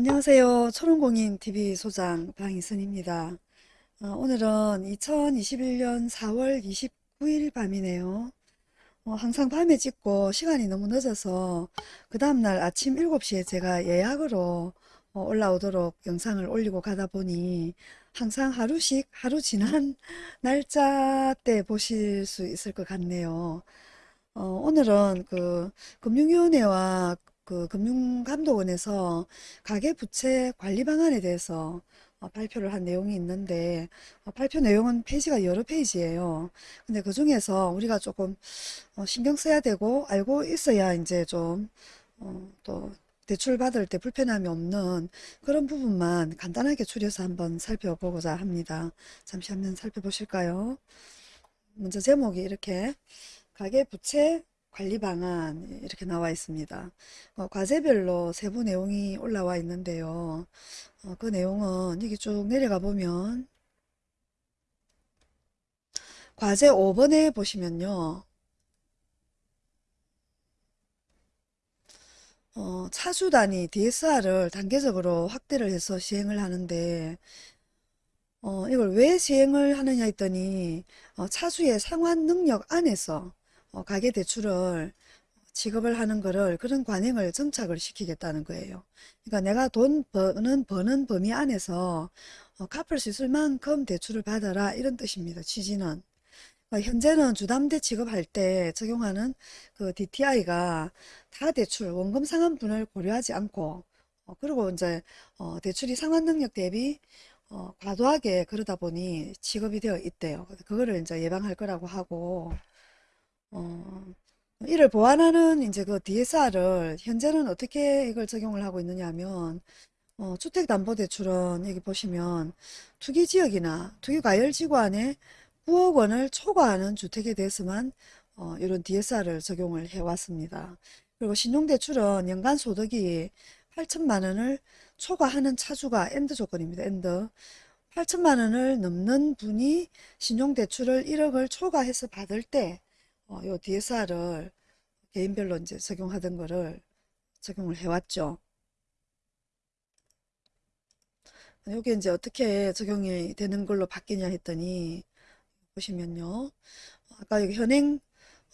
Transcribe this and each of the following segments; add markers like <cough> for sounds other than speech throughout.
안녕하세요. 초롱공인TV 소장 방희선입니다. 어, 오늘은 2021년 4월 29일 밤이네요. 어, 항상 밤에 찍고 시간이 너무 늦어서 그 다음날 아침 7시에 제가 예약으로 어, 올라오도록 영상을 올리고 가다 보니 항상 하루씩 하루 지난 <laughs> 날짜 때 보실 수 있을 것 같네요. 어, 오늘은 그 금융위원회와 그 금융감독원에서 가계부채 관리 방안에 대해서 어, 발표를 한 내용이 있는데 어, 발표 내용은 페이지가 여러 페이지예요. 근데 그 중에서 우리가 조금 어, 신경 써야 되고 알고 있어야 이제 좀 어, 또 대출 받을 때 불편함이 없는 그런 부분만 간단하게 추려서 한번 살펴보고자 합니다. 잠시 한번 살펴보실까요? 먼저 제목이 이렇게 가계부채 관리 방안 이렇게 나와 있습니다. 어, 과제별로 세부 내용이 올라와 있는데요. 어, 그 내용은 여기 쭉 내려가 보면 과제 5번에 보시면요. 어, 차주 단위 DSR을 단계적으로 확대를 해서 시행을 하는데 어, 이걸 왜 시행을 하느냐 했더니 어, 차주의 상환 능력 안에서 어, 가계대출을 지급을 하는 거를 그런 관행을 정착을 시키겠다는 거예요. 그러니까 내가 돈 버는 버는 범위 안에서 어, 갚을 수 있을 만큼 대출을 받아라 이런 뜻입니다. 취지는. 어, 현재는 주담대 지급할 때 적용하는 그 DTI가 다 대출 원금 상환분을 고려하지 않고 어, 그리고 이제 어, 대출이 상환 능력 대비 어, 과도하게 그러다 보니 지급이 되어 있대요. 그거를 이제 예방할 거라고 하고 어, 이를 보완하는 이제 그 DSR을 현재는 어떻게 이걸 적용을 하고 있느냐 하면 어, 주택담보대출은 여기 보시면 투기지역이나 투기과열지구 안에 9억 원을 초과하는 주택에 대해서만 어, 이런 DSR을 적용을 해왔습니다. 그리고 신용대출은 연간 소득이 8천만 원을 초과하는 차주가 and 조건입니다. and. 8천만 원을 넘는 분이 신용대출을 1억을 초과해서 받을 때 어, 요 DSR을 개인별로 이제 적용하던 거를 적용을 해왔죠. 요게 이제 어떻게 적용이 되는 걸로 바뀌냐 했더니 보시면요. 아까 여기 현행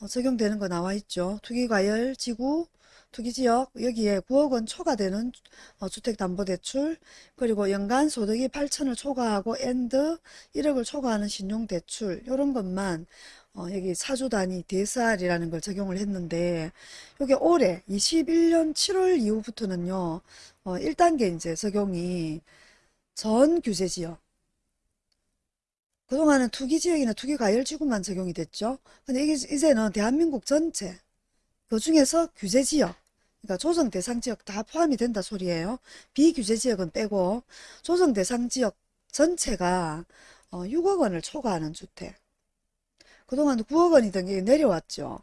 어, 적용되는 거 나와 있죠. 투기과열 지구 투기지역 여기에 9억 원 초과되는 어, 주택담보대출 그리고 연간 소득이 8천을 초과하고 and 1억을 초과하는 신용대출 이런 것만 어, 여기 차주 단위 DSR이라는 걸 적용을 했는데 이게 올해 21년 7월 이후부터는요 어, 1단계 이제 적용이 전 규제지역 그동안은 투기지역이나 투기과열지구만 적용이 됐죠. 근데 이게 이제는 대한민국 전체 그 중에서 규제지역 그러니까 조정 대상 지역 다 포함이 된다 소리예요. 비규제 지역은 빼고 조정 대상 지역 전체가 어, 6억 원을 초과하는 주택 그동안 9억 원이던 게 내려왔죠.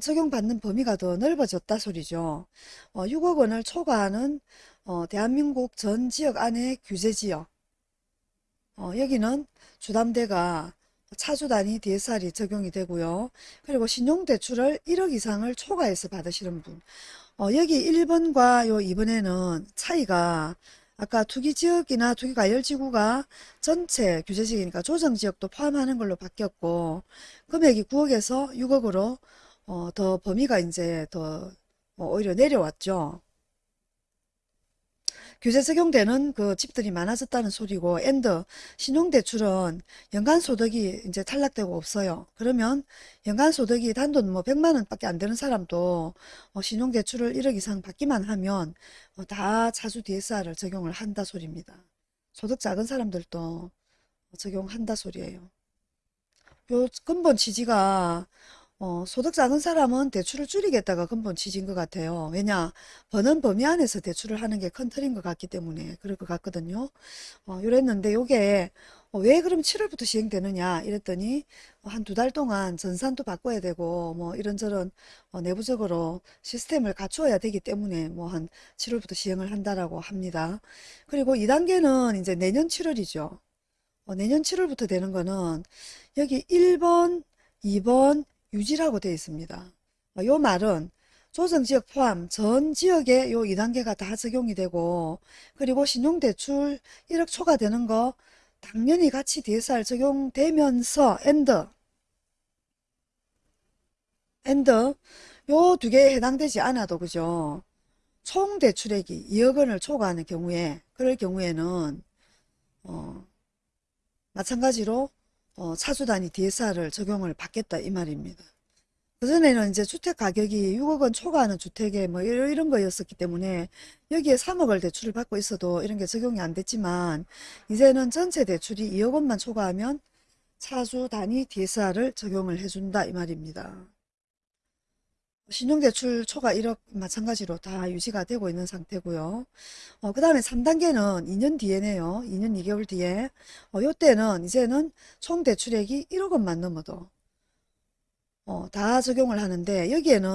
적용받는 범위가 더 넓어졌다 소리죠. 어, 6억 원을 초과하는 어, 대한민국 전 지역 안에 규제지역 어, 여기는 주담대가 차주 단위 DSR이 적용이 되고요. 그리고 신용대출을 1억 이상을 초과해서 받으시는 분 어, 여기 1번과 요 2번에는 차이가 아까 투기지역이나 투기과열지구가 전체 규제지역이니까 조정지역도 포함하는 걸로 바뀌었고 금액이 9억에서 6억으로 어, 더 범위가 이제 더 어, 오히려 내려왔죠. 규제 적용되는 그 집들이 많아졌다는 소리고 and 신용대출은 연간소득이 이제 탈락되고 없어요. 그러면 연간소득이 단돈 뭐 100만 원밖에 안 되는 사람도 어, 신용대출을 1억 이상 받기만 하면 어, 다 차주 DSR을 적용을 한다 소리입니다. 소득 작은 사람들도 적용한다 소리예요. 요 근본 취지가 어, 소득 작은 사람은 대출을 줄이겠다가 근본 취지인 것 같아요. 왜냐 버는 범위 안에서 대출을 하는 게 큰 틀인 것 같기 때문에 그럴 것 같거든요. 어, 이랬는데 요게 어, 왜 그럼 7월부터 시행되느냐 이랬더니 한 두 달 동안 전산도 바꿔야 되고 뭐 이런저런 어, 내부적으로 시스템을 갖추어야 되기 때문에 뭐 한 7월부터 시행을 한다라고 합니다. 그리고 2단계는 이제 내년 7월이죠. 어, 내년 7월부터 되는 거는 여기 1번, 2번, 유지라고 되어 있습니다. 어, 요 말은 조정지역 포함 전 지역에 요 2단계가 다 적용이 되고 그리고 신용대출 1억 초과되는 거 당연히 같이 DSR 적용되면서 and and 요 두 개에 해당되지 않아도 그죠 총 대출액이 2억 원을 초과하는 경우에 그럴 경우에는 어, 마찬가지로 어, 차주단위 DSR을 적용을 받겠다 이 말입니다. 그전에는 이제 주택 가격이 6억 원 초과하는 주택에 뭐 이런, 거였었기 때문에 여기에 3억을 대출을 받고 있어도 이런 게 적용이 안 됐지만 이제는 전체 대출이 2억 원만 초과하면 차주 단위 DSR을 적용을 해준다 이 말입니다. 신용대출 초과 1억 마찬가지로 다 유지가 되고 있는 상태고요. 어, 그 다음에 3단계는 2년 뒤에네요. 2년 2개월 뒤에. 어, 요때는 이제는 총 대출액이 1억 원만 넘어도 어, 다 적용을 하는데 여기에는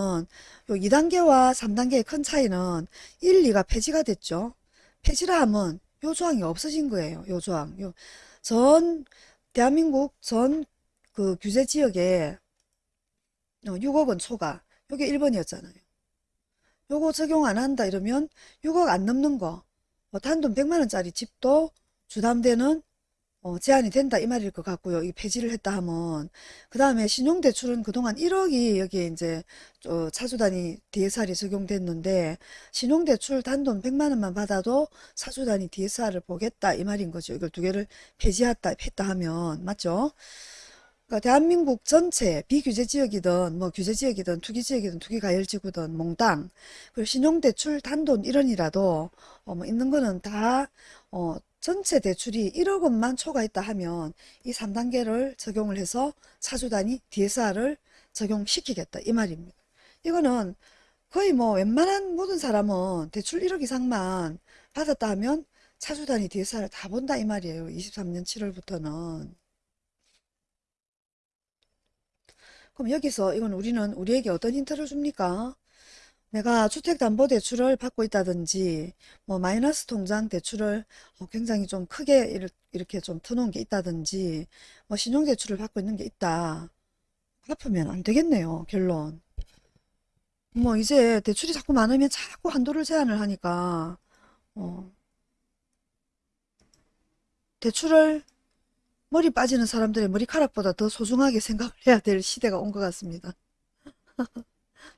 요 2단계와 3단계의 큰 차이는 1, 2가 폐지가 됐죠. 폐지라 하면 요 조항이 없어진 거예요. 요 조항. 요 전 대한민국 전 그 규제 지역에 6억 원 초과 요게 1번이었잖아요. 요거 적용 안 한다 이러면 6억 안 넘는 거 뭐 단돈 100만원짜리 집도 주담대는 어, 제한이 된다 이 말일 것 같고요. 이 폐지를 했다 하면 그 다음에 신용대출은 그동안 1억이 여기에 이제 어, 차주단위 DSR이 적용됐는데 신용대출 단돈 100만 원만 받아도 차주단위 DSR을 보겠다 이 말인 거죠. 이걸 두 개를 폐지했다 했다 하면 맞죠? 그러니까 대한민국 전체 비규제 지역이든 뭐 규제 지역이든 투기 지역이든 투기 가열 지구든 몽땅 그리고 신용대출 단돈 1원이라도 어, 뭐 있는 거는 다 어, 전체 대출이 1억 원만 초과했다 하면 이 3단계를 적용을 해서 차주단위 DSR을 적용시키겠다 이 말입니다. 이거는 거의 뭐 웬만한 모든 사람은 대출 1억 이상만 받았다 하면 차주단위 DSR을 다 본다 이 말이에요. 23년 7월부터는. 그럼 여기서 이건 우리는 우리에게 어떤 힌트를 줍니까? 내가 주택담보대출을 받고 있다든지 뭐 마이너스 통장 대출을 어, 굉장히 좀 크게 이렇게 좀 터놓은 게 있다든지 뭐 신용대출을 받고 있는 게 있다. 갚으면 안 되겠네요. 결론. 뭐 이제 대출이 자꾸 많으면 자꾸 한도를 제한을 하니까 어, 대출을 머리 빠지는 사람들의 머리카락보다 더 소중하게 생각을 해야 될 시대가 온 것 같습니다. <laughs>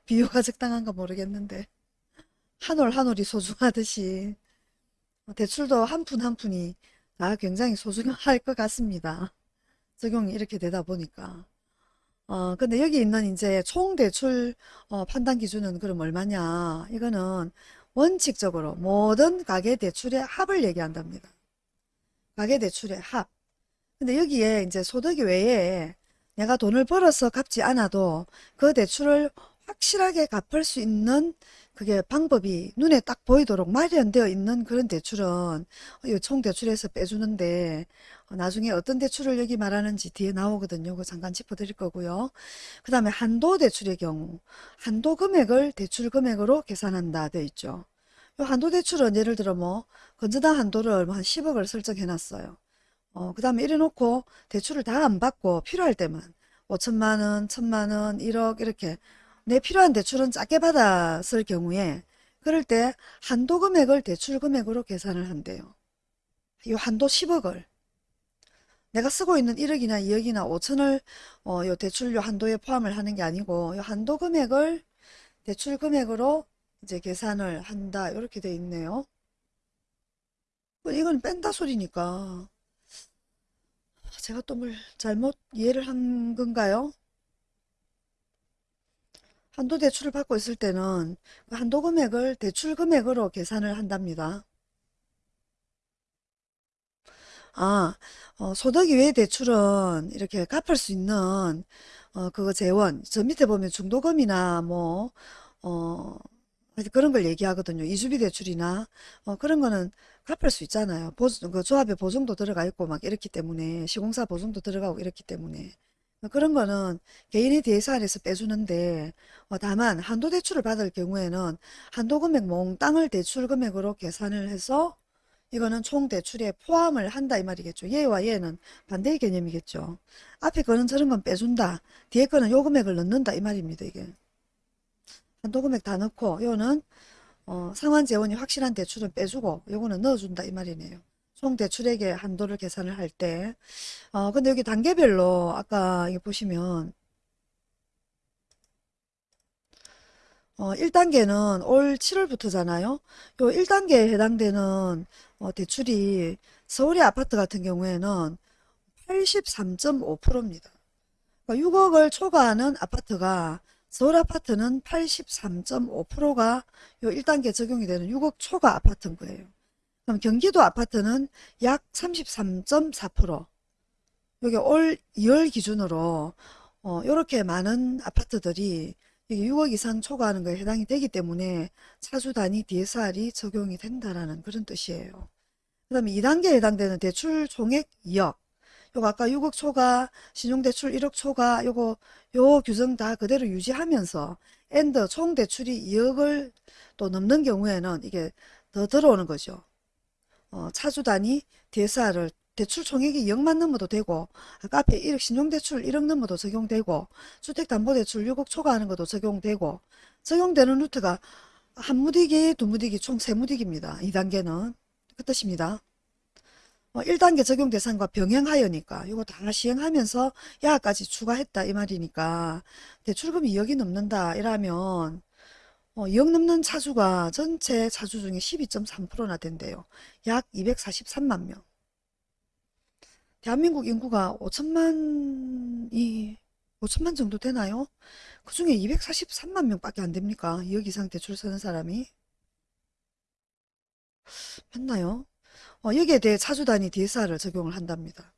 비유가 적당한가 모르겠는데 한 올 한 올이 소중하듯이 대출도 한 푼 한 푼이 다 굉장히 소중할 것 같습니다. 적용이 이렇게 되다 보니까 어 근데 여기 있는 이제 총 대출 어, 판단 기준은 그럼 얼마냐 이거는 원칙적으로 모든 가계 대출의 합을 얘기한답니다. 가계 대출의 합 근데 여기에 이제 소득이 외에 내가 돈을 벌어서 갚지 않아도 그 대출을 확실하게 갚을 수 있는 그게 방법이 눈에 딱 보이도록 마련되어 있는 그런 대출은 총 대출에서 빼주는데 어, 나중에 어떤 대출을 여기 말하는지 뒤에 나오거든요. 그 잠깐 짚어드릴 거고요. 그 다음에 한도 대출의 경우 한도 금액을 대출 금액으로 계산한다 되어 있죠. 요 한도 대출은 예를 들어 뭐 건전한 한도를 뭐한 10억을 설정해 놨어요. 어, 그 다음에 이래 놓고 대출을 다 안 받고 필요할 때만 5천만 원, 천만 원, 1억 이렇게 내 필요한 대출은 작게 받았을 경우에 그럴 때 한도 금액을 대출 금액으로 계산을 한대요. 이 한도 10억을 내가 쓰고 있는 1억이나 2억이나 5천을 어, 요 대출료 한도에 포함을 하는 게 아니고 요 한도 금액을 대출 금액으로 이제 계산을 한다 이렇게 돼 있네요. 이건 뺀다 소리니까 제가 또 뭘 잘못 이해를 한 건가요? 한도 대출을 받고 있을 때는 그 한도 금액을 대출 금액으로 계산을 한답니다. 아, 어, 소득 이외 대출은 이렇게 갚을 수 있는 어, 그거 재원, 저 밑에 보면 중도금이나 뭐 어, 그런 걸 얘기하거든요. 이주비 대출이나 어, 그런 거는 갚을 수 있잖아요. 보증, 그 조합에 보증도 들어가 있고 막 이렇기 때문에 시공사 보증도 들어가고 이렇기 때문에 그런 거는 개인의 DSR에서 빼주는데 어, 다만 한도 대출을 받을 경우에는 한도 금액 몽땅을 대출 금액으로 계산을 해서 이거는 총 대출에 포함을 한다 이 말이겠죠. 얘와 얘는 반대의 개념이겠죠. 앞에 거는 저런 건 빼준다. 뒤에 거는 요 금액을 넣는다 이 말입니다. 이게. 한도 금액 다 넣고 요는 어, 상환 재원이 확실한 대출은 빼주고 요거는 넣어준다 이 말이네요. 총 대출액의 한도를 계산을 할 때. 어, 근데 여기 단계별로 아까 이게 보시면 어, 1단계는 올 7월부터잖아요. 요 1단계에 해당되는 어, 대출이 서울의 아파트 같은 경우에는 83.5%입니다. 그러니까 6억을 초과하는 아파트가 서울 아파트는 83.5%가 요 1단계 적용이 되는 6억 초과 아파트인 거예요. 그럼 경기도 아파트는 약 33.4%. 여기 올 2월 기준으로 어, 이렇게 많은 아파트들이 이게 6억 이상 초과하는 거에 해당이 되기 때문에 차주 단위 DSR이 적용이 된다라는 그런 뜻이에요. 그 다음에 2단계에 해당되는 대출 총액 2억. 요거 아까 6억 초과, 신용대출 1억 초과, 요거, 요 규정 다 그대로 유지하면서 엔더 총 대출이 2억을 또 넘는 경우에는 이게 더 들어오는 거죠. 어, 차주 단위 DSR을 대출 총액이 2억만 넘어도 되고 앞에 1억 신용대출 1억 넘어도 적용되고 주택담보대출 6억 초과하는 것도 적용되고 적용되는 루트가 한 무디기, 두 무디기, 총 세 무디기입니다. 2단계는 그 뜻입니다. 어, 1단계 적용 대상과 병행하여니까 이거 다 시행하면서 야까지 추가했다 이 말이니까 대출금이 2억이 넘는다 이러면 어, 2억 넘는 차주가 전체 차주 중에 12.3%나 된대요. 약 243만 명. 대한민국 인구가 5천만이 5천만 정도 되나요? 그 중에 243만 명밖에 안 됩니까? 2억 이상 대출 쓰는 사람이 맞나요? 어, 여기에 대해 차주 단위 DSR을 적용을 한답니다.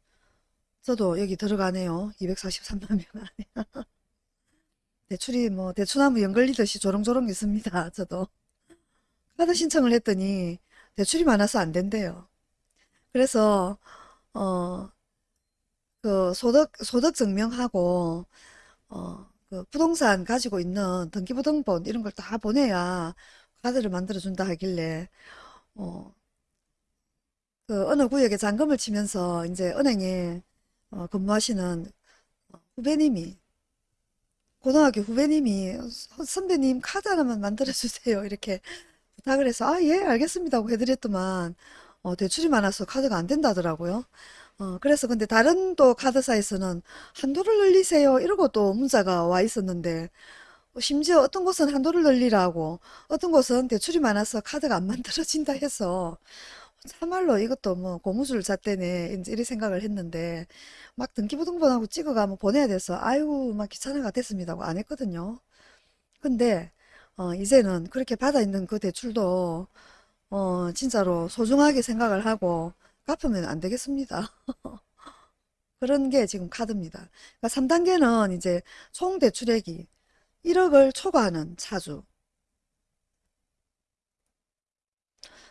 저도 여기 들어가네요. 243만 명 안에. <laughs> 대출이 뭐 대추나무 연걸리듯이 조롱조롱 있습니다. <laughs> 저도. 카드 신청을 했더니 대출이 많아서 안 된대요. 그래서 어, 그 소득 소득 증명하고 어, 그 부동산 가지고 있는 등기부등본 이런 걸 다 보내야 카드를 만들어 준다 하길래 어, 그 어느 구역에 잔금을 치면서 이제 은행에 어, 근무하시는 후배님이 고등학교 후배님이 "어, 선배님 카드 하나만 만들어 주세요 <laughs> 이렇게 부탁을 해서 아 예 알겠습니다 하고 해드렸더만 어, 대출이 많아서 카드가 안 된다더라고요. 어, 그래서 근데 다른 또 카드사에서는 한도를 늘리세요 이러고 또 문자가 와 있었는데 어, 심지어 어떤 곳은 한도를 늘리라고 어떤 곳은 대출이 많아서 카드가 안 <laughs> 만들어진다 해서 참말로 이것도 뭐 고무줄 잣대네 이제 이리 생각을 했는데 막 등기부등본하고 찍어가면 보내야 돼서 아이고 막 귀찮아가 됐습니다 하고 안 했거든요. 근데 어, 이제는 그렇게 받아 있는 그 대출도 어, 진짜로 소중하게 생각을 하고 갚으면 안 되겠습니다. <laughs> 그런 게 지금 카드입니다. 그러니까 3단계는 이제 총 대출액이 1억을 초과하는 차주.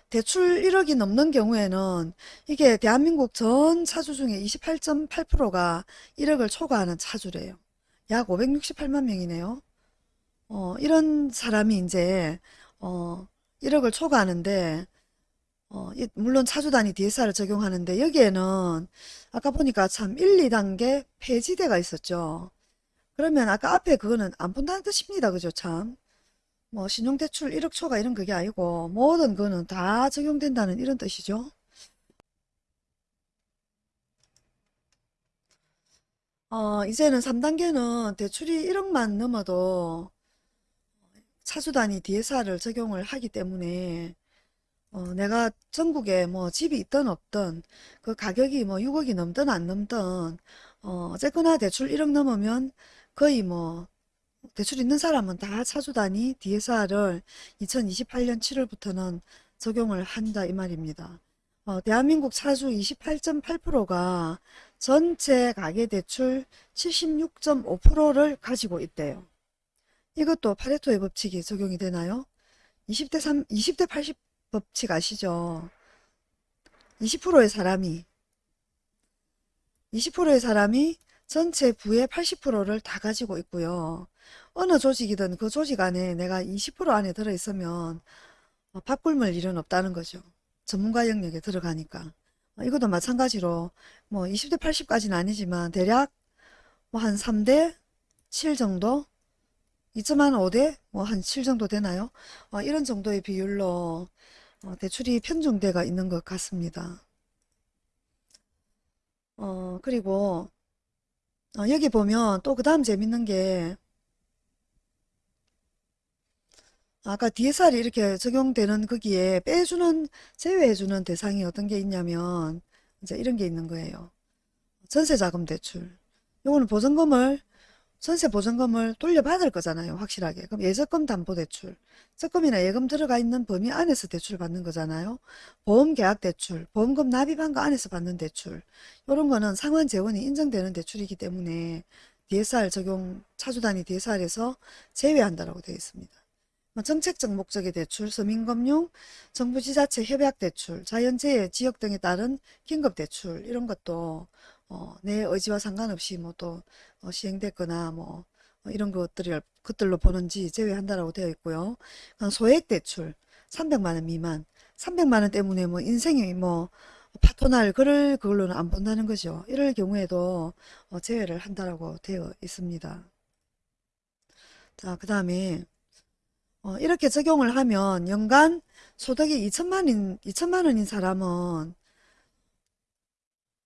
대출 1억이 넘는 경우에는 이게 대한민국 전 차주 중에 28.8%가 1억을 초과하는 차주래요. 약 568만 명이네요. 어, 이런 사람이 이제 어, 1억을 초과하는데 어, 이- 물론 차주 단위 DSR을 적용하는데 여기에는 아까 보니까 참 1, 2단계 폐지대가 있었죠. 그러면 아까 앞에 그거는 안 본다는 뜻입니다. 그죠? 참. 뭐 신용대출 1억 초과 이런 그게 아니고 모든 거는 다 적용된다는 이런 뜻이죠. 어, 이제는 3단계는 대출이 1억만 넘어도 차주 단위 DSR을 적용을 하기 때문에 어, 내가 전국에 뭐 집이 있든 없든 그 가격이 뭐 6억이 넘든 안 넘든 어, 어쨌거나 대출 1억 넘으면 거의 뭐 대출 있는 사람은 다 차주 단위 DSR을 2028년 7월부터는 적용을 한다 이 말입니다. 어, 대한민국 차주 28.8%가 전체 가계대출 76.5%를 가지고 있대요. 이것도 파레토의 법칙이 적용이 되나요? 20대 3, 20대 80 법칙 아시죠? 20%의 사람이 20%의 사람이 전체 부의 80%를 다 가지고 있고요. 어느 조직이든 그 조직 안에 내가 20% 안에 들어있으면 어, 밥 굶을 일은 없다는 거죠. 전문가 영역에 들어가니까. 어, 이것도 마찬가지로 뭐 20대 80까지는 아니지만 대략 뭐 한 3대 7 정도 2.한 5대 뭐 한 7 정도 되나요? 어, 이런 정도의 비율로 어, 대출이 편중돼가 있는 것 같습니다. 어, 그리고 어, 여기 보면 또 그 다음 재밌는 게 아까 DSR이 이렇게 적용되는 거기에 빼주는 제외해주는 대상이 어떤 게 있냐면 이제 이런 게 있는 거예요. 전세자금 대출. 요거는 보증금을 전세 보증금을 돌려받을 거잖아요. 확실하게. 그럼 예적금 담보 대출. 적금이나 예금 들어가 있는 범위 안에서 대출을 받는 거잖아요. 보험 계약 대출, 보험금 납입한 거 안에서 받는 대출. 이런 거는 상환 재원이 인정되는 대출이기 때문에 DSR 적용, 차주단위 DSR에서 제외한다라고 되어 있습니다. 뭐 정책적 목적의 대출, 서민금융, 정부 지자체 협약 대출, 자연재해, 지역 등에 따른 긴급 대출 이런 것도 어, 내 의지와 상관없이 뭐또 시행됐거나 뭐 어, 이런 것들을 것들로 보는지 제외한다라고 되어 있고요. 소액 대출 300만 원 미만, 300만 원 때문에 뭐 인생이 뭐 파토날 그럴 그걸로는 안 본다는 거죠. 이럴 경우에도 어, 제외를 한다라고 되어 있습니다. 자, 그 다음에 어, 이렇게 적용을 하면 연간 소득이 2천만인, 2천만 원인 사람은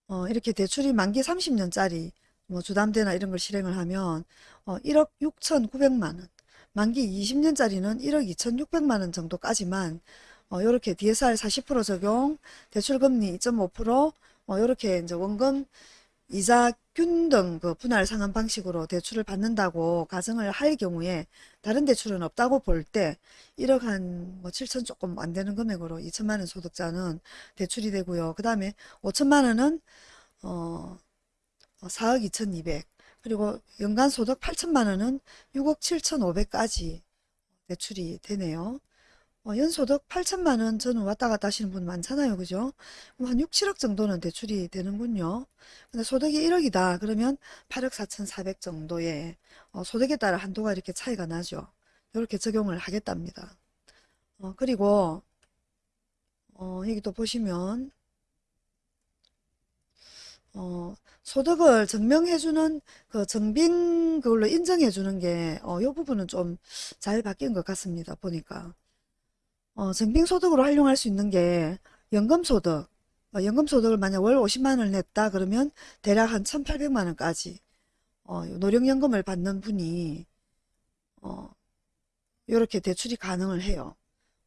어, 이렇게 대출이 만기 30년짜리 뭐 주담대나 이런 걸 실행을 하면 어, 1억 6,900만 원, 만기 20년짜리는 1억 2,600만 원 정도까지만 어, 이렇게 DSR 40% 적용, 대출금리 2.5%, 어, 이렇게 이제 원금 이자 균 등 그 분할 상환 방식으로 대출을 받는다고 가정을 할 경우에 다른 대출은 없다고 볼 때 1억 한 뭐 7천 조금 안 되는 금액으로 2천만 원 소득자는 대출이 되고요. 그 다음에 5천만 원은 어 4억 2,200 그리고 연간 소득 8천만 원은 6억 7,500까지 대출이 되네요. 어, 연소득 8천만 원 저는 왔다 갔다 하시는 분 많잖아요. 그죠? 한 6, 7억 정도는 대출이 되는군요. 근데 소득이 1억이다. 그러면 8억 4,400 정도의 어, 소득에 따라 한도가 이렇게 차이가 나죠. 이렇게 적용을 하겠답니다. 어, 그리고 어, 여기 또 보시면 어, 소득을 증명해주는 그 증빙 그걸로 인정해주는 게, 어, 이 부분은 좀 잘 바뀐 것 같습니다. 보니까. 어, 증빙소득으로 활용할 수 있는 게 연금소득, 어, 연금소득을 만약 월 50만 원을 냈다 그러면 대략 한 1,800만 원까지 어, 노령연금을 받는 분이 어, 이렇게 대출이 가능을 해요.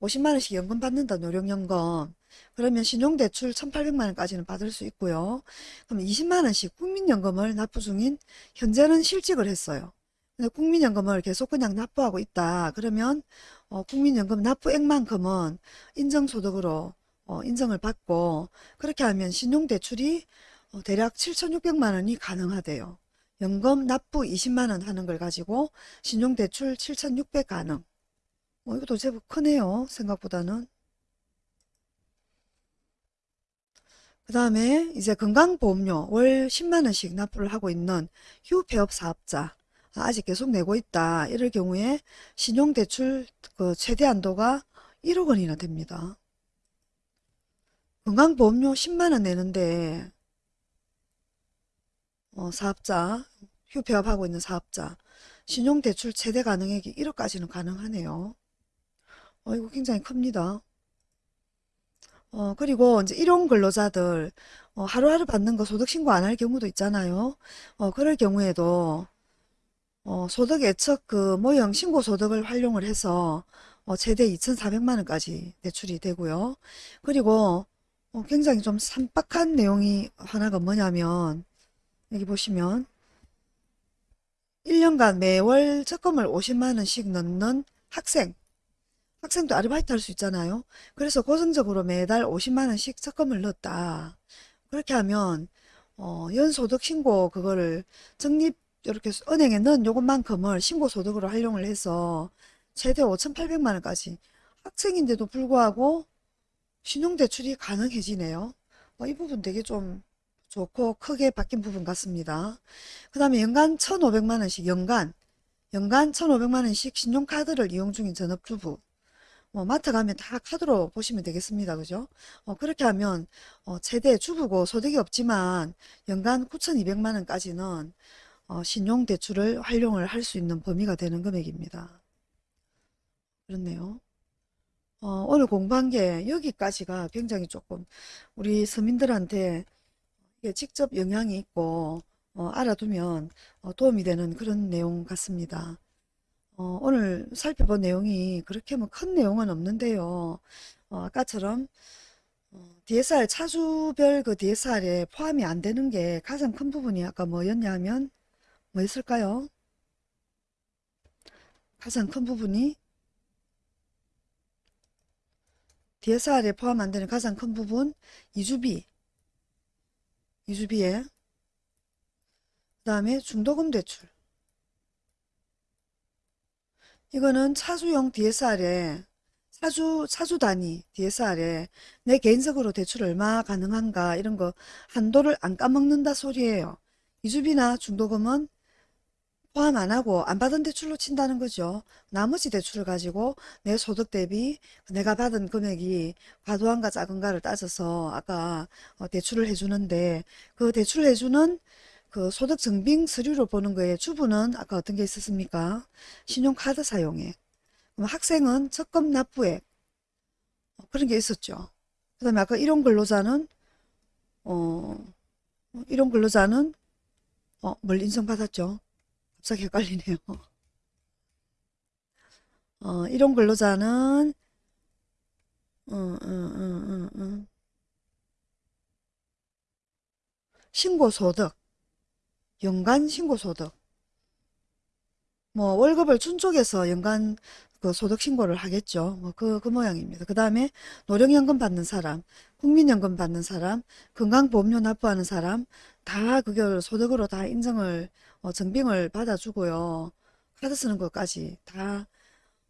50만 원씩 연금 받는다 노령연금 그러면 신용대출 1,800만 원까지는 받을 수 있고요. 그럼 20만 원씩 국민연금을 납부 중인 현재는 실직을 했어요. 근데 국민연금을 계속 그냥 납부하고 있다. 그러면 어, 국민연금 납부액만큼은 인정소득으로 어, 인정을 받고 그렇게 하면 신용대출이 어, 대략 7,600만 원이 가능하대요. 연금 납부 20만 원 하는 걸 가지고 신용대출 7,600 가능. 어, 이것도 제법 크네요. 생각보다는. 그 다음에 이제 건강보험료 월 10만 원씩 납부를 하고 있는 휴폐업 사업자 아직 계속 내고 있다. 이럴 경우에 신용대출 그 최대 한도가 1억 원이나 됩니다. 건강보험료 10만원 내는데 어, 사업자, 휴폐업하고 있는 사업자 신용대출 최대 가능액이 1억까지는 가능하네요. 어, 이거 굉장히 큽니다. 어, 그리고 이제 일용 근로자들 어, 하루하루 받는 거 소득신고 안 할 경우도 있잖아요. 어, 그럴 경우에도 어, 소득 예측 그 모형 신고 소득을 활용을 해서 어, 최대 2,400만 원까지 대출이 되고요. 그리고 어, 굉장히 좀 산박한 내용이 하나가 뭐냐면 여기 보시면 1년간 매월 적금을 50만 원씩 넣는 학생 학생도 아르바이트 할 수 있잖아요. 그래서 고정적으로 매달 50만 원씩 적금을 넣었다. 그렇게 하면 어, 연소득 신고 그거를 적립 이렇게 은행에 넣은 요것만큼을 신고소득으로 활용을 해서 최대 5,800만 원까지 학생인데도 불구하고 신용대출이 가능해지네요. 어, 이 부분 되게 좀 좋고 크게 바뀐 부분 같습니다. 그 다음에 연간 1,500만 원씩 연간 연간 1,500만 원씩 신용카드를 이용 중인 전업주부 뭐 마트 가면 다 카드로 보시면 되겠습니다. 그죠? 어, 그렇게 하면 어, 최대 주부고 소득이 없지만 연간 9,200만 원까지는 어, 신용대출을 활용을 할 수 있는 범위가 되는 금액입니다. 그렇네요. 어, 오늘 공부한 게 여기까지가 굉장히 조금 우리 서민들한테 직접 영향이 있고 어, 알아두면 어, 도움이 되는 그런 내용 같습니다. 어, 오늘 살펴본 내용이 그렇게 뭐 큰 내용은 없는데요. 어, 아까처럼 어, DSR 차주별 그 DSR에 포함이 안 되는 게 가장 큰 부분이 아까 뭐였냐 하면 뭐였을까요? 가장 큰 부분이 DSR에 포함 안 되는 가장 큰 부분 이주비, 이주비에 그 다음에 중도금 대출 이거는 차주용 DSR에 차주 차주 단위 DSR에 내 개인적으로 대출 얼마 가능한가 이런 거 한도를 안 까먹는다 소리예요. 이주비나 중도금은 포함 안 하고 안 받은 대출로 친다는 거죠. 나머지 대출을 가지고 내 소득 대비 내가 받은 금액이 과도한가 작은가를 따져서 아까 어, 대출을 해주는데 그 대출을 해주는 그 소득 증빙 서류로 보는 거에 주부는 아까 어떤 게 있었습니까? 신용카드 사용액. 학생은 적금 납부액. 어, 그런 게 있었죠. 그 다음에 아까 일용 근로자는 어, 일용 근로자는 어, 뭘 인정받았죠? 갑자기 헷갈리네요. <laughs> 어, 일용 근로자는 어, 어, 어, 어, 어. 신고소득, 연간 신고소득. 뭐 월급을 준 쪽에서 연간 그 소득 신고를 하겠죠. 뭐 그, 그 모양입니다. 그 다음에 노령연금 받는 사람, 국민연금 받는 사람, 건강보험료 납부하는 사람 다 그걸 소득으로 다 인정을 어, 증빙을 받아주고요. 카드 쓰는 것까지 다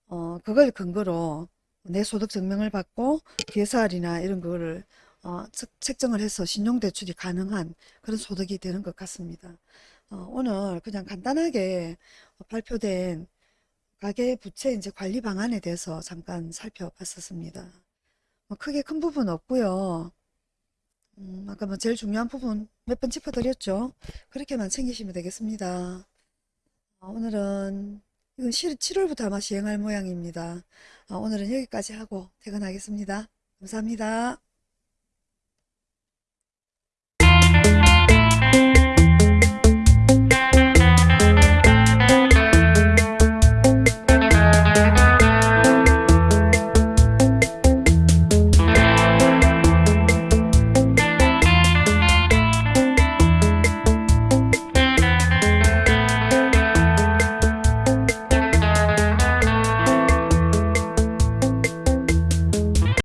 어, 그걸 근거로 내 소득 증명을 받고 DSR이나 이런 거를 어, 측- 책정을 해서 신용대출이 가능한 그런 소득이 되는 것 같습니다. 어, 오늘 그냥 간단하게 발표된 가계 부채 이제 관리 방안에 대해서 잠깐 살펴봤었습니다. 뭐 크게 큰 부분 없고요. 음, 아까 뭐 제일 중요한 부분 몇 번 짚어드렸죠. 그렇게만 챙기시면 되겠습니다. 어, 오늘은 이건 7월부터 아마 시행할 모양입니다. 어, 오늘은 여기까지 하고 퇴근하겠습니다. 감사합니다.